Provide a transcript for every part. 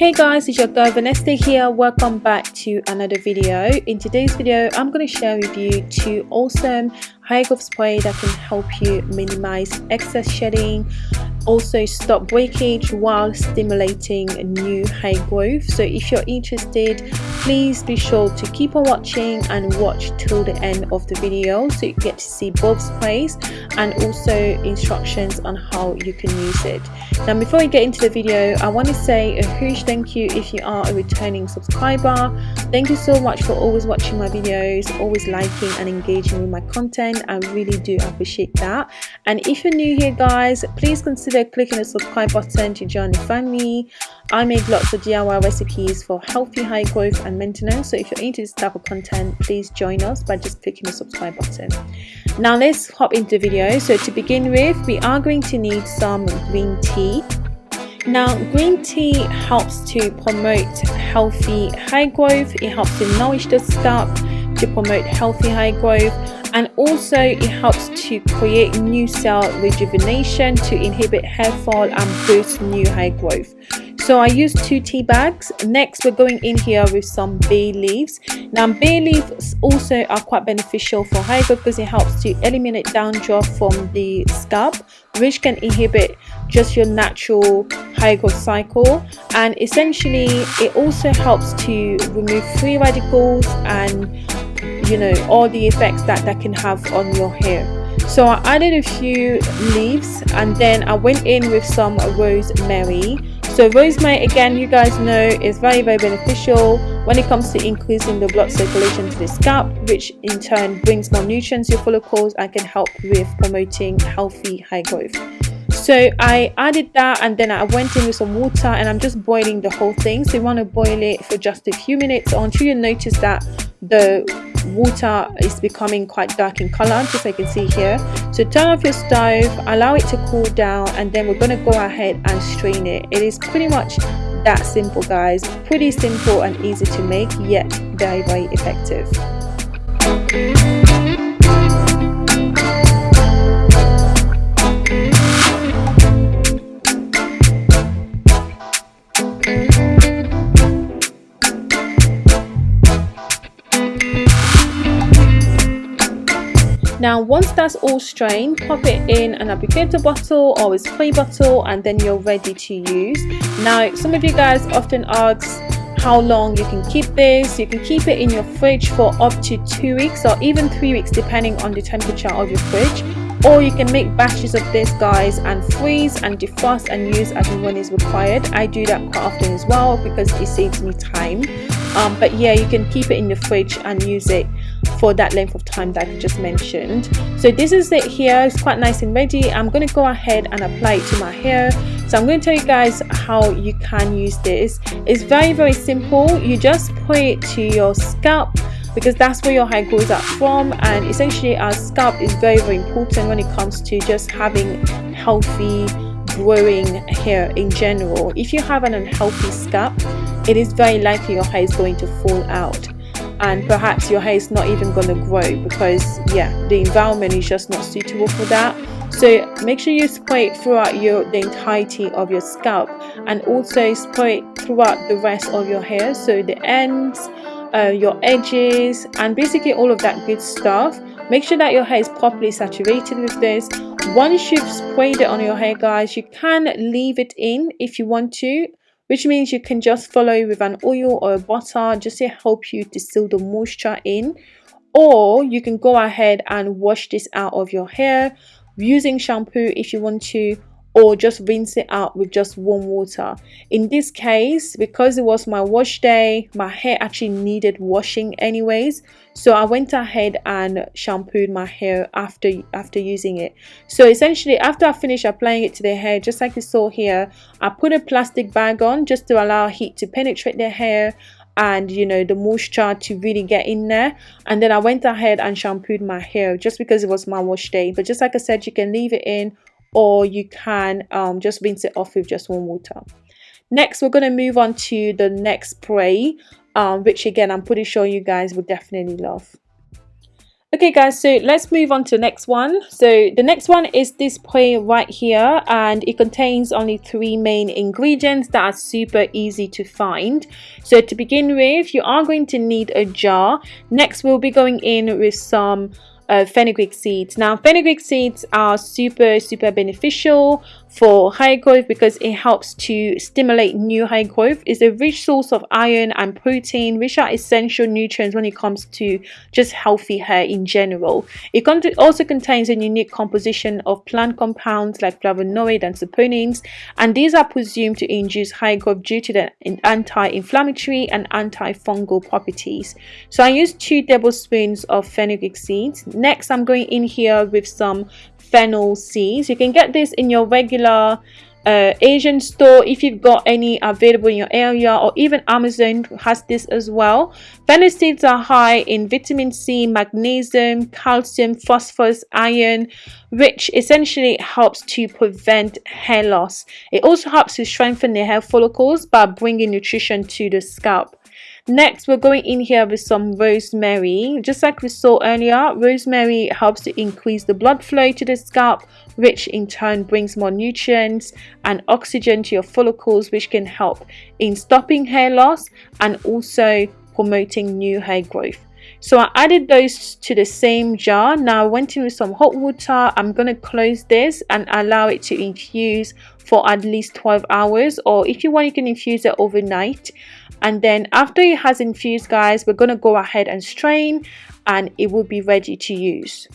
Hey guys, it's your girl Vanessa here. Welcome back to another video. In today's video, I'm going to share with you two awesome hair growth spray that can help you minimize excess shedding also stop breakage while stimulating new hair growth so if you're interested please be sure to keep on watching and watch till the end of the video so you get to see both sprays and also instructions on how you can use it. Now before we get into the video i want to say a huge thank you if you are a returning subscriber. Thank you so much for always watching my videos always liking and engaging with my content. I really do appreciate that. And if you're new here guys please consider clicking the subscribe button to join the family. I make lots of DIY recipes for healthy hair growth and maintenance. So if you're into this type of content, please join us by just clicking the subscribe button. Now let's hop into the video. So to begin with, we are going to need some green tea. Now, green tea helps to promote healthy hair growth. It helps to nourish the scalp to promote healthy hair growth and also it helps to create new cell rejuvenation to inhibit hair fall and boost new hair growth so I use two tea bags. Next we're going in here with some bay leaves. Now bay leaves also are quite beneficial for hair because it helps to eliminate dandruff from the scalp which can inhibit just your natural hair growth cycle. And essentially it also helps to remove free radicals and you know all the effects that that can have on your hair. So I added a few leaves and then I went in with some rosemary so rosemary again you guys know is very very beneficial when it comes to increasing the blood circulation to the scalp which in turn brings more nutrients to your follicles and can help with promoting healthy hair growth. So I added that and then I went in with some water and I'm just boiling the whole thing. So you want to boil it for just a few minutes until you notice that the water is becoming quite dark in color just like you can see here. So turn off your stove allow it to cool down and then we're going to go ahead and strain it. It is pretty much that simple guys. Pretty simple and easy to make yet very very effective Now once that's all strained, pop it in an applicator bottle or a spray bottle and then you're ready to use. Now some of you guys often ask how long you can keep this. You can keep it in your fridge for up to two weeks or even three weeks depending on the temperature of your fridge or you can make batches of this guys and freeze and defrost and use as and when is required i do that quite often as well because it saves me time um, but yeah you can keep it in the fridge and use it for that length of time that I just mentioned. So this is it here. It's quite nice and ready. I'm going to go ahead and apply it to my hair. So I'm going to tell you guys how you can use this. It's very very simple. You just put it to your scalp because that's where your hair grows up from. And essentially our scalp is very very important when it comes to just having healthy growing hair in general. If you have an unhealthy scalp it is very likely your hair is going to fall out and perhaps your hair is not even going to grow because yeah the environment is just not suitable for that. So make sure you spray it throughout your the entirety of your scalp and also spray it throughout the rest of your hair. So the ends uh, your edges and basically all of that good stuff. Make sure that your hair is properly saturated with this. Once you've sprayed it on your hair guys you can leave it in if you want to which means you can just follow with an oil or a butter just to help you seal the moisture in. Or you can go ahead and wash this out of your hair using shampoo if you want to or just rinse it out with just warm water. In this case because it was my wash day my hair actually needed washing anyways. So i went ahead and shampooed my hair after after using it. So essentially after i finished applying it to the hair just like you saw here i put a plastic bag on just to allow heat to penetrate the hair and you know the moisture to really get in there. And then i went ahead and shampooed my hair just because it was my wash day. But just like i said you can leave it in or you can um, just rinse it off with just warm water. Next, we're going to move on to the next spray, um, which again, I'm pretty sure you guys would definitely love. okay guys so let's move on to the next one so the next one is this spray right here and it contains only three main ingredients that are super easy to find so to begin with you are going to need a jar next we'll be going in with some uh, fenugreek seeds. Now fenugreek seeds are super super beneficial for hair growth because it helps to stimulate new hair growth. It's a rich source of iron and protein which are essential nutrients when it comes to just healthy hair in general. It also contains a unique composition of plant compounds like flavonoid and saponins and these are presumed to induce hair growth due to the anti-inflammatory and antifungal properties. So I use two tablespoons of fenugreek seeds next i'm going in here with some fennel seeds you can get this in your regular uh, Asian store if you've got any available in your area or even Amazon has this as well. Fennel seeds are high in vitamin C, magnesium, calcium, phosphorus, iron which essentially helps to prevent hair loss. It also helps to strengthen the hair follicles by bringing nutrition to the scalp. Next, we're going in here with some rosemary. Just like we saw earlier, rosemary helps to increase the blood flow to the scalp, which in turn brings more nutrients and oxygen to your follicles, which can help in stopping hair loss and also promoting new hair growth. So I added those to the same jar. Now I went in with some hot water. I'm going to close this and allow it to infuse for at least 12 hours or if you want you can infuse it overnight. And then after it has infused guys we're going to go ahead and strain and it will be ready to use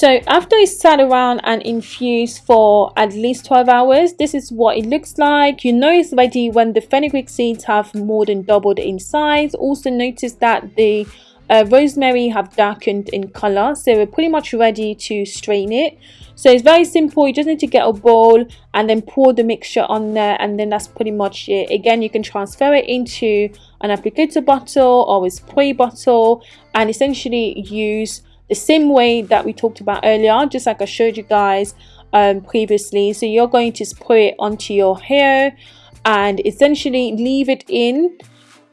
So after it's sat around and infused for at least 12 hours, this is what it looks like. You know it's ready when the fenugreek seeds have more than doubled in size. Also notice that the uh, rosemary have darkened in color. So we're pretty much ready to strain it. So it's very simple. You just need to get a bowl and then pour the mixture on there and then that's pretty much it. Again, you can transfer it into an applicator bottle or a spray bottle and essentially use the same way that we talked about earlier just like I showed you guys um, previously. So you're going to spray it onto your hair and essentially leave it in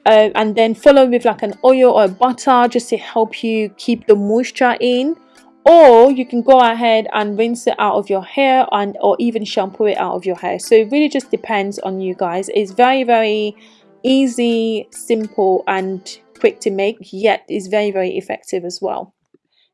uh, and then follow with like an oil or butter just to help you keep the moisture in. Or you can go ahead and rinse it out of your hair and or even shampoo it out of your hair. So it really just depends on you guys. It's very very easy simple and quick to make yet is very very effective as well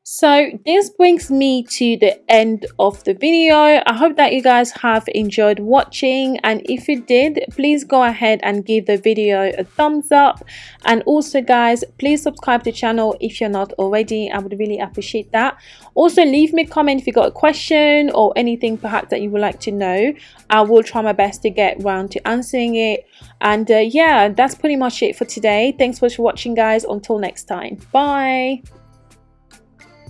so this brings me to the end of the video. I hope that you guys have enjoyed watching and if you did please go ahead and give the video a thumbs up. And also guys please subscribe to the channel if you're not already. I would really appreciate that. Also leave me a comment if you got a question or anything perhaps that you would like to know. I will try my best to get around to answering it. And uh, yeah that's pretty much it for today. Thanks for watching guys. Until next time. Bye